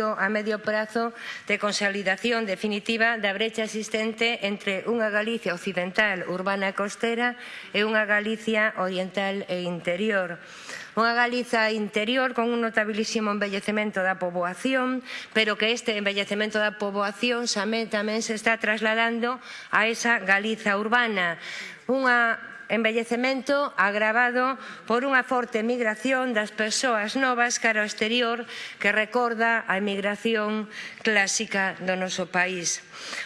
a medio prazo de consolidación definitiva da brecha existente entre unha Galicia occidental urbana e costera e unha Galicia oriental e interior. Unha Galiza interior con un notabilísimo embellecemento da poboación, pero que este embellecemento da poboación tamén se está trasladando a esa Galiza urbana. Unha envellecemento agravado por unha forte migración das persoas novas cara ao exterior que recorda a emigración clásica do noso país.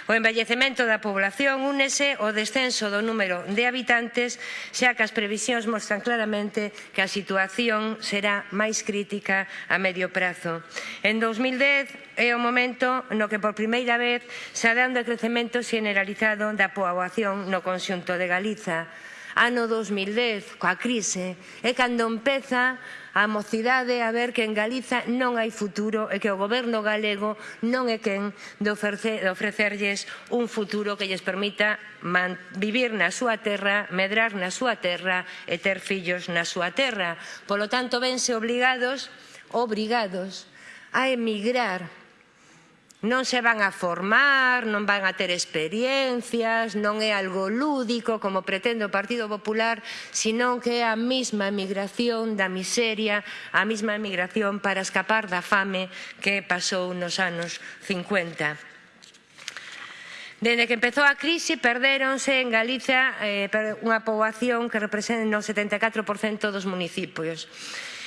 O envellecemento da población únese ao descenso do número de habitantes, xa que as previsións mostran claramente que a situación será máis crítica a medio prazo. En 2010 é o momento no que por primeira vez se dá un decrecemento generalizado da poboación no conxunto de Galiza ano 2010, coa crise, é cando empeza a mocidade a ver que en Galiza non hai futuro e que o goberno galego non é quen de, ofrecer, de ofrecerlles un futuro que lles permita man, vivir na súa terra, medrar na súa terra e ter fillos na súa terra. Polo tanto, vense obligados, obrigados, a emigrar non se van a formar, non van a ter experiencias, non é algo lúdico como pretende o Partido Popular, senón que é a mesma emigración da miseria, a mesma emigración para escapar da fame que pasou nos anos 50. Dende que empezou a crise, perdéronse en Galiza eh, unha poboación que representa o 74% dos municipios.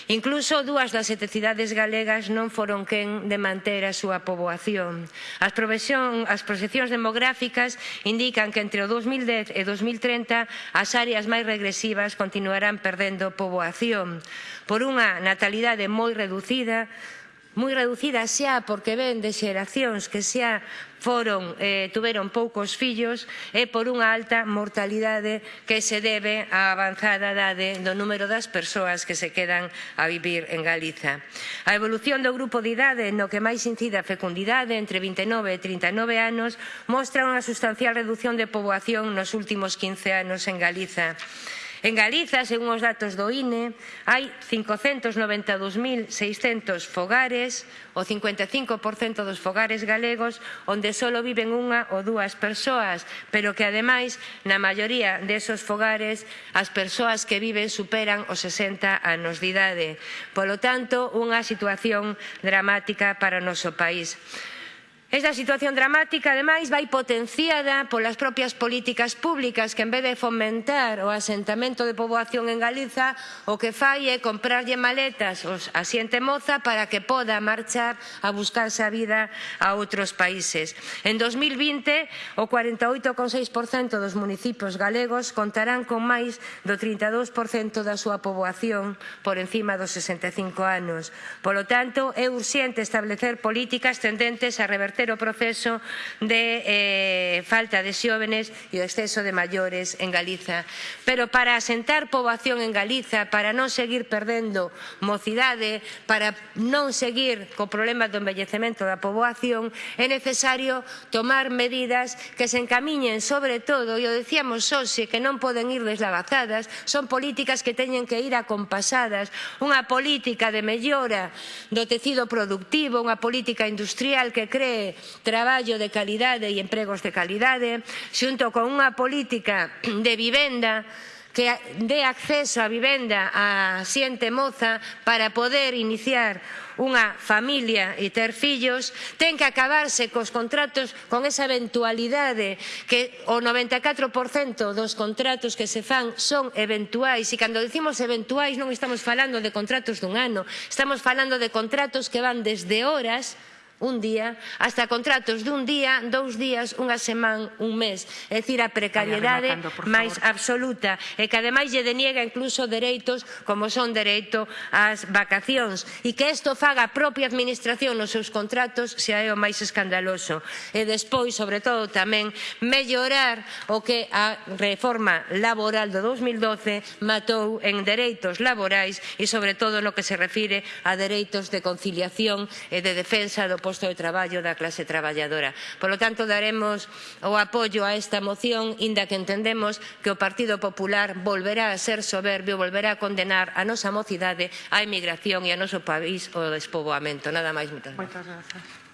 Incluso dúas das sete cidades galegas non foron quen de manter a súa poboación. As, as proxeccións demográficas indican que entre o 2010 e 2030 as áreas máis regresivas continuarán perdendo poboación. Por unha natalidade moi reducida, moi reducida xa porque ven de xeracións que xa foron, eh, tuveron poucos fillos e por unha alta mortalidade que se debe á avanzada idade do número das persoas que se quedan a vivir en Galiza. A evolución do grupo de idade no que máis incide a fecundidade entre 29 e 39 anos mostra unha sustancial reducción de poboación nos últimos 15 anos en Galiza. En Galiza, según os datos do INE, hai 592.600 fogares, o 55% dos fogares galegos, onde só viven unha ou dúas persoas, pero que ademais, na maioría desos fogares, as persoas que viven superan os 60 anos de idade. Polo tanto, unha situación dramática para o noso país. Esta situación dramática, ademais, vai potenciada polas propias políticas públicas que, en vez de fomentar o asentamento de poboación en Galiza, o que fai é comprarlle maletas a xente moza para que poda marchar a buscarse a vida a outros países. En 2020, o 48,6% dos municipios galegos contarán con máis do 32% da súa poboación por encima dos 65 anos. Polo tanto, é urxente establecer políticas tendentes a reverter terceiro proceso de eh, falta de xóvenes e o exceso de maiores en Galiza. Pero para asentar poboación en Galiza, para non seguir perdendo mocidade, para non seguir co problema do envellecemento da poboación, é necesario tomar medidas que se encamiñen sobre todo, e o decíamos hoxe, que non poden ir deslavazadas, son políticas que teñen que ir acompasadas, unha política de mellora do tecido productivo, unha política industrial que cree traballo de calidade e empregos de calidade, xunto con unha política de vivenda que dé acceso á vivenda a xente moza para poder iniciar unha familia e ter fillos, ten que acabarse cos contratos con esa eventualidade que o 94% dos contratos que se fan son eventuais. E cando decimos eventuais non estamos falando de contratos dun ano, estamos falando de contratos que van desde horas un día, hasta contratos dun día, dous días, unha semana, un mes. É dicir, a precariedade máis absoluta e que ademais lle deniega incluso dereitos como son dereito ás vacacións e que isto faga a propia administración nos seus contratos xa é o máis escandaloso. E despois, sobre todo tamén, mellorar o que a reforma laboral do 2012 matou en dereitos laborais e sobre todo no que se refire a dereitos de conciliación e de defensa do posto de traballo da clase traballadora. Por lo tanto, daremos o apoio a esta moción, inda que entendemos que o Partido Popular volverá a ser soberbio, volverá a condenar a nosa mocidade, a emigración e a noso país o despoboamento. Nada máis, moitas gracias. Moitas gracias.